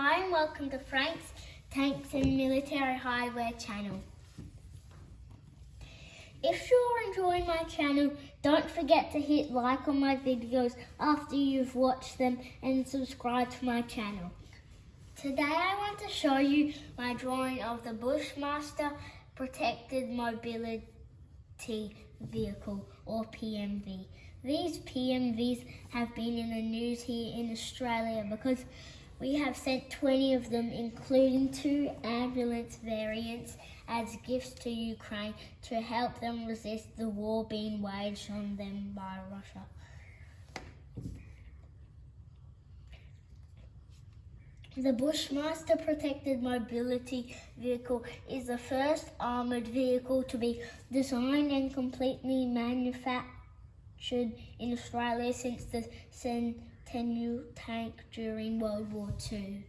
Hi and welcome to Frank's Tanks and Military Hardware channel. If you're enjoying my channel, don't forget to hit like on my videos after you've watched them and subscribe to my channel. Today I want to show you my drawing of the Bushmaster Protected Mobility Vehicle or PMV. These PMVs have been in the news here in Australia because we have sent 20 of them, including two ambulance variants, as gifts to Ukraine to help them resist the war being waged on them by Russia. The Bushmaster Protected Mobility Vehicle is the first armoured vehicle to be designed and completely manufactured in Australia since the Sentinel tank during World War II.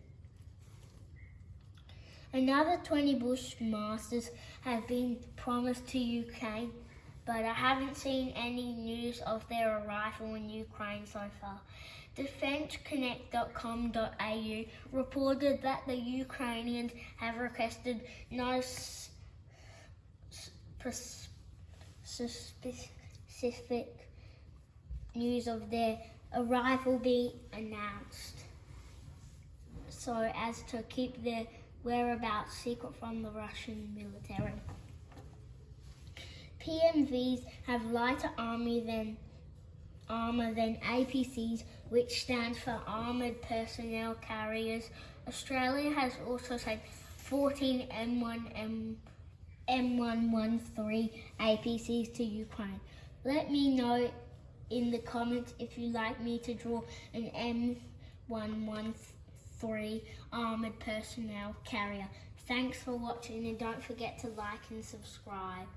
Another 20 Bushmasters have been promised to Ukraine, but I haven't seen any news of their arrival in Ukraine so far. DefenceConnect.com.au reported that the Ukrainians have requested no specific news of their arrival be announced so as to keep their whereabouts secret from the Russian military. PMVs have lighter army than armour than APCs, which stands for Armoured Personnel Carriers. Australia has also sent 14 M1 M M113 APCs to Ukraine. Let me know in the comments if you'd like me to draw an M113 armoured personnel carrier. Thanks for watching and don't forget to like and subscribe.